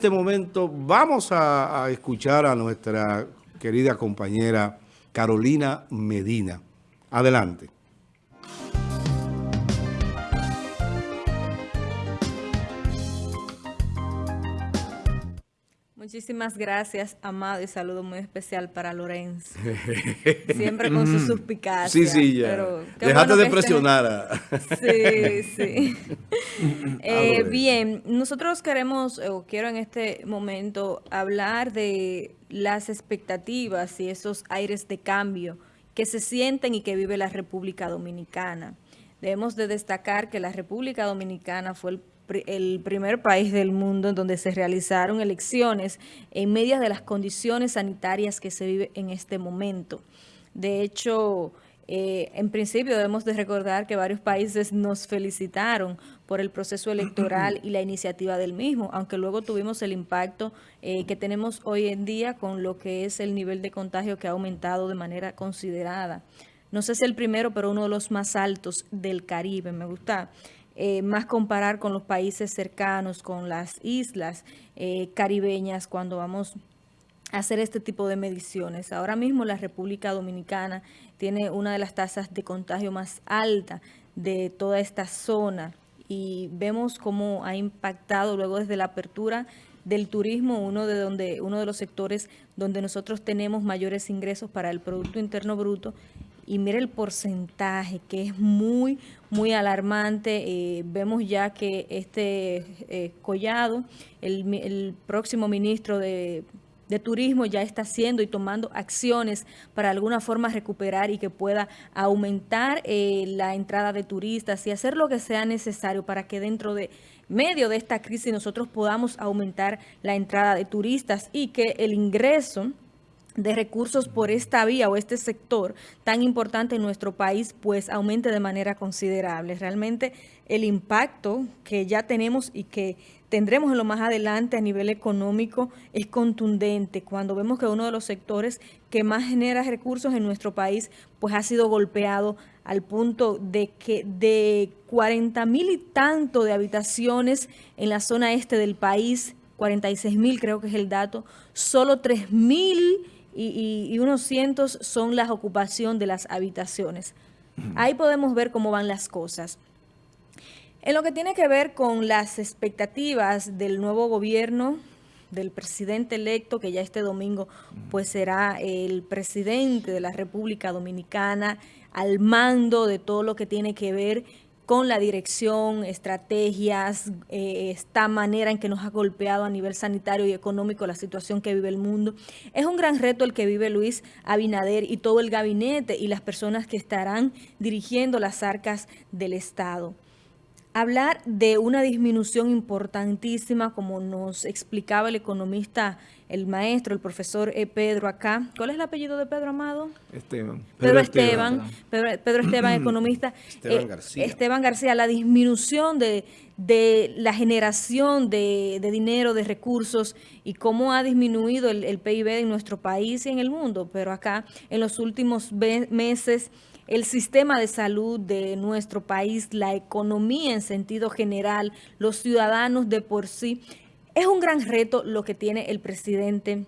Este momento vamos a, a, escuchar a nuestra querida compañera Carolina Medina. Adelante. Muchísimas gracias, Amado, y saludo muy especial para Lorenzo. Siempre con su suspicacia. Sí, sí, ya. Dejate de presionar. Sí, sí. eh, bien, nosotros queremos, o quiero en este momento, hablar de las expectativas y esos aires de cambio que se sienten y que vive la República Dominicana. Debemos de destacar que la República Dominicana fue el el primer país del mundo en donde se realizaron elecciones en medio de las condiciones sanitarias que se vive en este momento. De hecho, eh, en principio debemos de recordar que varios países nos felicitaron por el proceso electoral y la iniciativa del mismo, aunque luego tuvimos el impacto eh, que tenemos hoy en día con lo que es el nivel de contagio que ha aumentado de manera considerada. No sé si el primero, pero uno de los más altos del Caribe. Me gusta eh, más comparar con los países cercanos, con las islas eh, caribeñas, cuando vamos a hacer este tipo de mediciones. Ahora mismo la República Dominicana tiene una de las tasas de contagio más alta de toda esta zona y vemos cómo ha impactado luego desde la apertura del turismo, uno de, donde, uno de los sectores donde nosotros tenemos mayores ingresos para el Producto Interno Bruto y mire el porcentaje que es muy, muy alarmante. Eh, vemos ya que este eh, Collado, el, próximo ministro de, Turismo ya está haciendo y tomando acciones para alguna forma recuperar y que pueda aumentar eh, la entrada de turistas y hacer lo que sea necesario para que dentro de medio de esta crisis nosotros podamos aumentar la entrada de turistas y que el ingreso de recursos por esta vía o este sector tan importante en nuestro país, pues aumente de manera considerable. Realmente el impacto que ya tenemos y que tendremos en lo más adelante a nivel económico es contundente. Cuando vemos que uno de los sectores que más genera recursos en nuestro país, pues ha sido golpeado al punto de que de 40 mil y tanto de habitaciones en la zona este del país, 46 mil creo que es el dato, solo 3 mil y, unos cientos son la ocupación de las habitaciones. Ahí podemos ver cómo van las cosas. En lo que tiene que ver con las expectativas del nuevo gobierno, del presidente electo, que ya este domingo pues será el presidente de la República Dominicana, al mando de todo lo que tiene que ver con la dirección, estrategias, eh, esta manera en que nos ha golpeado a nivel sanitario y económico la situación que vive el mundo. Es un gran reto el que vive Luis Abinader y todo el gabinete y las personas que estarán dirigiendo las arcas del Estado. Hablar de una disminución importantísima, como nos explicaba el economista, el maestro, el profesor e. Pedro acá. ¿Cuál es el apellido de Pedro Amado? Esteban. Pedro, Esteban, Pedro, Esteban, economista. Esteban eh, García. Esteban García, la disminución de, la generación de, dinero, de recursos y cómo ha disminuido el, el PIB en nuestro país y en el mundo. Pero acá, en los últimos meses el sistema de salud de nuestro país, la economía en sentido general, los ciudadanos de por sí. Es un gran reto lo que tiene el presidente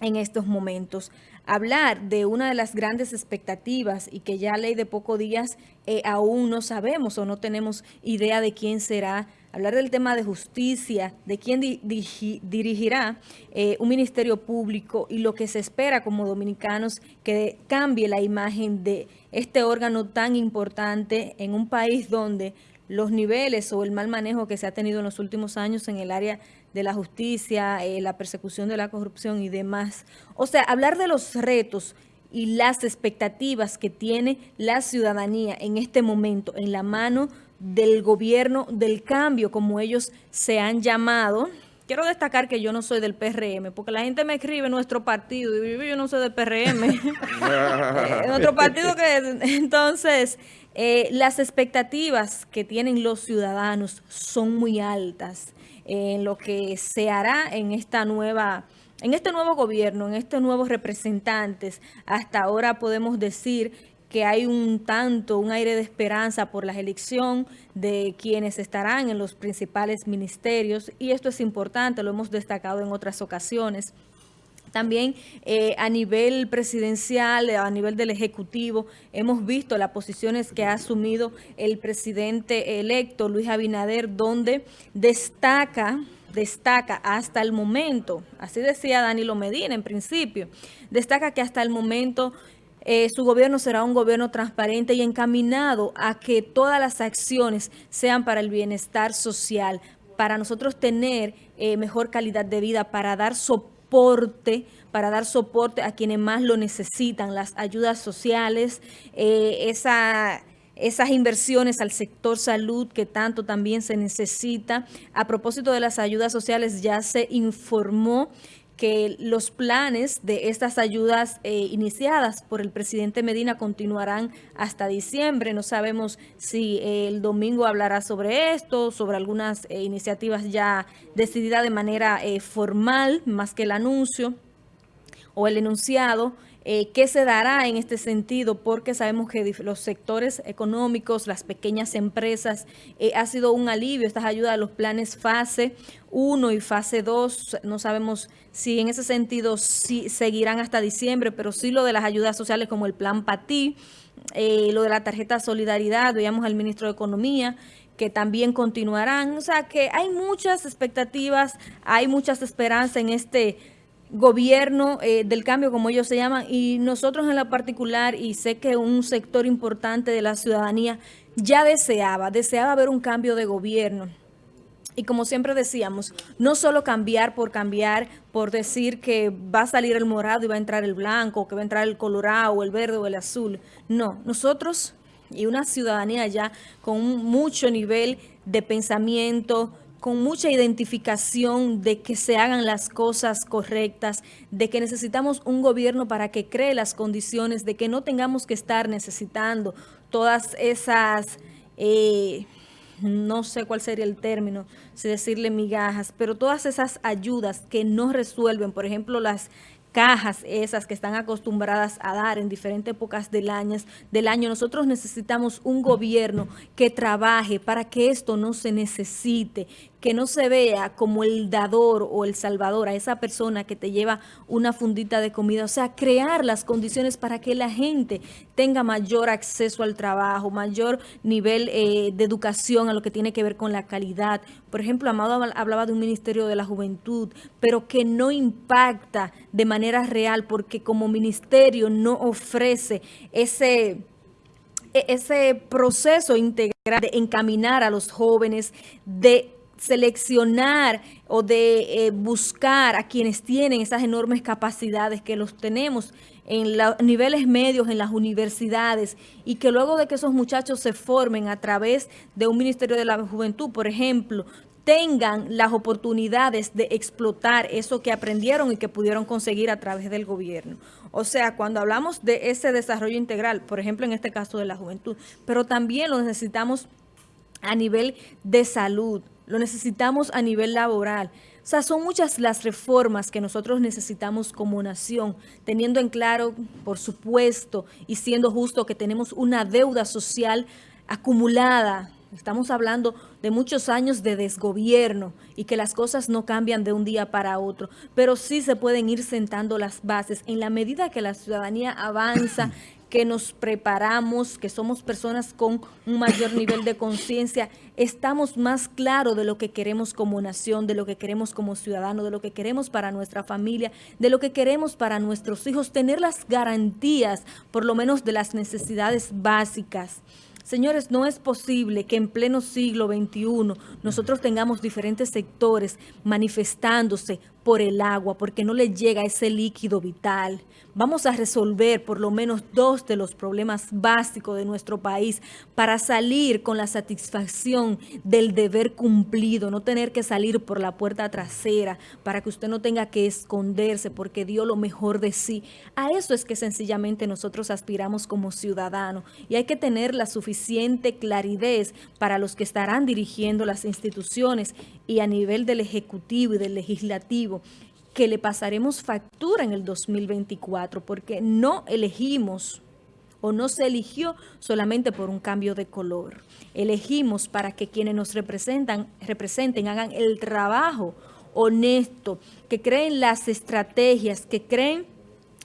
en estos momentos. Hablar de una de las grandes expectativas y que ya ley de pocos días eh, aún no sabemos o no tenemos idea de quién será hablar del tema de justicia, de quién dirigirá eh, un ministerio público y lo que se espera como dominicanos que cambie la imagen de este órgano tan importante en un país donde los niveles o el mal manejo que se ha tenido en los últimos años en el área de la justicia, eh, la persecución de la corrupción y demás. O sea, hablar de los retos y las expectativas que tiene la ciudadanía en este momento en la mano del gobierno del cambio, como ellos se han llamado. Quiero destacar que yo no soy del PRM, porque la gente me escribe nuestro partido, y yo no soy del PRM. Eh, nuestro partido que... Entonces, eh, las expectativas que tienen los ciudadanos son muy altas en lo que se hará en esta nueva en este nuevo gobierno, en estos nuevos representantes, hasta ahora podemos decir que hay un tanto, un aire de esperanza por la elección de quienes estarán en los principales ministerios y esto es importante, lo hemos destacado en otras ocasiones. También eh, a nivel presidencial, a nivel del Ejecutivo, hemos visto las posiciones que ha asumido el presidente electo, Luis Abinader, donde destaca destaca hasta el momento, así decía Danilo Medina en principio, destaca que hasta el momento eh, su gobierno será un gobierno transparente y encaminado a que todas las acciones sean para el bienestar social, para nosotros tener eh, mejor calidad de vida, para dar soporte para dar soporte a quienes más lo necesitan, las ayudas sociales, eh, esas inversiones al sector salud que tanto también se necesita. A propósito de las ayudas sociales, ya se informó que los planes de estas ayudas eh, iniciadas por el presidente Medina continuarán hasta diciembre. No sabemos si eh, el domingo hablará sobre esto, sobre algunas eh, iniciativas ya decididas de manera formal, más que el anuncio o el enunciado. Eh, ¿Qué se dará en este sentido? Porque sabemos que los sectores económicos, las pequeñas empresas, eh, ha sido un alivio estas ayudas a los planes fase 1 y fase 2. No sabemos si en ese sentido si seguirán hasta diciembre, pero sí lo de las ayudas sociales como el plan PATI, eh, lo de la tarjeta Solidaridad, veíamos al ministro de Economía, que también continuarán. O sea que hay muchas expectativas, hay muchas esperanzas en este gobierno eh, del cambio, como ellos se llaman, y nosotros en la particular, y sé que un sector importante de la ciudadanía ya deseaba, deseaba ver un cambio de gobierno. Y como siempre decíamos, no solo cambiar por cambiar, por decir que va a salir el morado y va a entrar el blanco, que va a entrar el colorado, el verde o el azul. No, nosotros y una ciudadanía ya con mucho nivel de pensamiento, con mucha identificación de que se hagan las cosas correctas, de que necesitamos un gobierno para que cree las condiciones, de que no tengamos que estar necesitando todas esas, eh, no sé cuál sería el término, si decirle migajas, pero todas esas ayudas que no resuelven, por ejemplo, las cajas esas que están acostumbradas a dar en diferentes épocas del año, del año. Nosotros necesitamos un gobierno que trabaje para que esto no se necesite, que no se vea como el dador o el salvador a esa persona que te lleva una fundita de comida. O sea, crear las condiciones para que la gente tenga mayor acceso al trabajo, mayor nivel eh, de educación a lo que tiene que ver con la calidad. Por ejemplo, Amado hablaba de un Ministerio de la Juventud, pero que no impacta de manera real porque como ministerio no ofrece ese e-, ese proceso integral de encaminar a los jóvenes, de seleccionar o de eh, buscar a quienes tienen esas enormes capacidades que los tenemos en los niveles medios en las universidades y que luego de que esos muchachos se formen a través de un Ministerio de la Juventud, por ejemplo, tengan las oportunidades de explotar eso que aprendieron y que pudieron conseguir a través del gobierno. O sea, cuando hablamos de ese desarrollo integral, por ejemplo, en este caso de la juventud, pero también lo necesitamos a nivel de salud, lo necesitamos a nivel laboral. O sea, son muchas las reformas que nosotros necesitamos como nación, teniendo en claro, por supuesto, y siendo justo que tenemos una deuda social acumulada. Estamos hablando de muchos años de desgobierno y que las cosas no cambian de un día para otro, pero sí se pueden ir sentando las bases en la medida que la ciudadanía avanza, que nos preparamos, que somos personas con un mayor nivel de conciencia, estamos más claros de lo que queremos como nación, de lo que queremos como ciudadano, de lo que queremos para nuestra familia, de lo que queremos para nuestros hijos, tener las garantías, por lo menos de las necesidades básicas. Señores, no es posible que en pleno siglo XXI nosotros tengamos diferentes sectores manifestándose por el agua, porque no le llega ese líquido vital. Vamos a resolver por lo menos dos de los problemas básicos de nuestro país para salir con la satisfacción del deber cumplido, no tener que salir por la puerta trasera, para que usted no tenga que esconderse porque dio lo mejor de sí. A eso es que sencillamente nosotros aspiramos como ciudadanos y hay que tener la suficiente claridad para los que estarán dirigiendo las instituciones y a nivel del Ejecutivo y del Legislativo que le pasaremos factura en el 2024 porque no elegimos o no se eligió solamente por un cambio de color. Elegimos para que quienes nos representan, representen, hagan el trabajo honesto, que creen las estrategias, que creen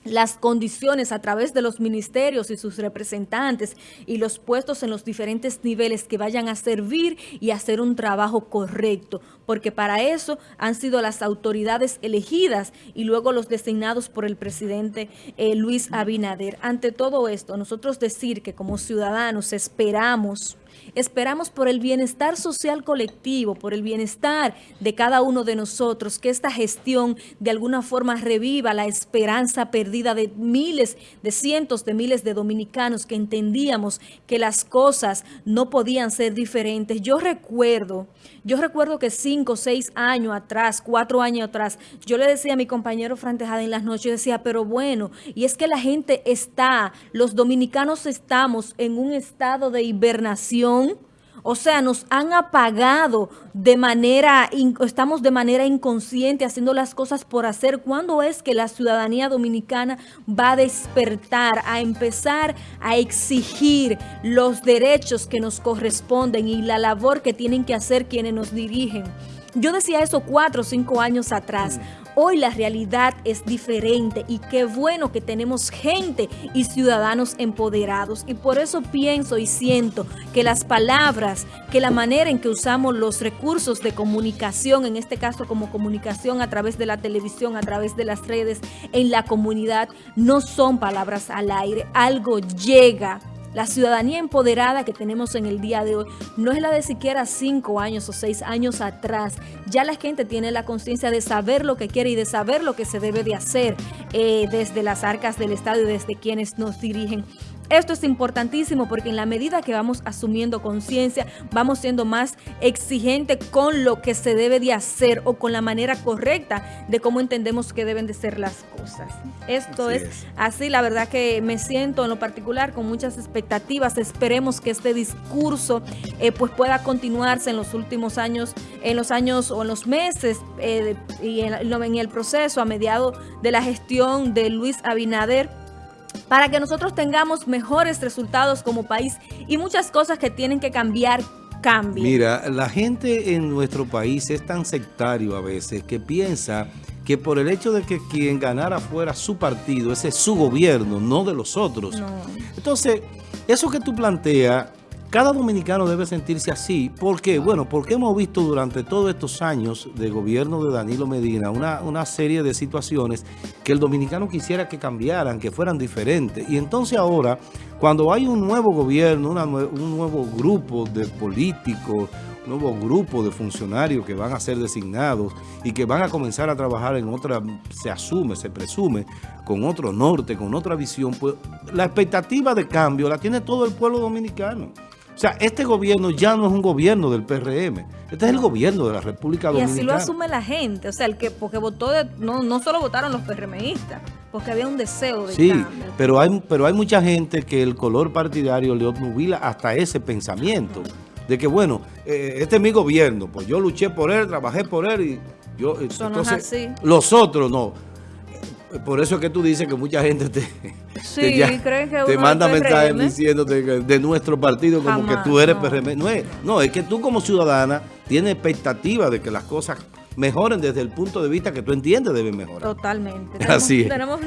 las condiciones a través de los ministerios y sus representantes y los puestos en los diferentes niveles que vayan a servir y hacer un trabajo correcto, porque para eso han sido las autoridades elegidas y luego los designados por el presidente eh, Luis Abinader. Ante todo esto, nosotros decir que como ciudadanos esperamos Esperamos por el bienestar social colectivo, por el bienestar de cada uno de nosotros, que esta gestión de alguna forma reviva la esperanza perdida de miles, de cientos de miles de dominicanos que entendíamos que las cosas no podían ser diferentes. Yo recuerdo, yo recuerdo que cinco, seis años atrás, cuatro años atrás, yo le decía a mi compañero Frantejada en las noches, decía, pero bueno, y es que la gente está, los dominicanos estamos en un estado de hibernación o sea, nos han apagado de manera, estamos de manera inconsciente haciendo las cosas por hacer. ¿Cuándo es que la ciudadanía dominicana va a despertar, a empezar a exigir los derechos que nos corresponden y la labor que tienen que hacer quienes nos dirigen? Yo decía eso cuatro o cinco años atrás. Hoy la realidad es diferente y qué bueno que tenemos gente y ciudadanos empoderados. Y por eso pienso y siento que las palabras, que la manera en que usamos los recursos de comunicación, en este caso como comunicación a través de la televisión, a través de las redes, en la comunidad, no son palabras al aire. Algo llega la ciudadanía empoderada que tenemos en el día de hoy no es la de siquiera cinco años o seis años atrás. Ya la gente tiene la conciencia de saber lo que quiere y de saber lo que se debe de hacer eh, desde las arcas del Estado y desde quienes nos dirigen. Esto es importantísimo porque en la medida que vamos asumiendo conciencia, vamos siendo más exigentes con lo que se debe de hacer o con la manera correcta de cómo entendemos que deben de ser las cosas. Esto es, así, la verdad que me siento en lo particular con muchas expectativas. Esperemos que este discurso eh, pues pueda continuarse en los últimos años, en los años o en los meses eh, y en, en el proceso a mediado de la gestión de Luis Abinader para que nosotros tengamos mejores resultados como país y muchas cosas que tienen que cambiar cambien. Mira, la gente en nuestro país es tan sectario a veces que piensa que por el hecho de que quien ganara fuera su partido, ese es su gobierno, no de los otros. Entonces, eso que tú planteas cada dominicano debe sentirse así. ¿Por qué? Bueno, porque hemos visto durante todos estos años de gobierno de Danilo Medina una, una serie de situaciones que el dominicano quisiera que cambiaran, que fueran diferentes. Y entonces ahora, cuando hay un nuevo gobierno, un nuevo grupo de políticos, un nuevo grupo de funcionarios que van a ser designados y que van a comenzar a trabajar en otra, se asume, se presume, con otro norte, con otra visión, pues la expectativa de cambio la tiene todo el pueblo dominicano. O sea, este gobierno ya no es un gobierno del PRM. Este es el gobierno de la República Dominicana. Y así lo asume la gente. O sea, el que porque votó, no, no solo votaron los PRMistas, porque había un deseo de Sí, pero hay, pero hay mucha gente que el color partidario le obnubila hasta ese pensamiento. De que, bueno, eh, este es mi gobierno, pues yo luché por él, trabajé por él y yo... entonces, los otros no. Por eso es que tú dices que mucha gente te, te, manda mensajes diciéndote de nuestro partido como que tú eres PRM. No es, no, es que tú como ciudadana tienes expectativa de que las cosas mejoren desde el punto de vista que tú entiendes deben mejorar. Totalmente. Así es.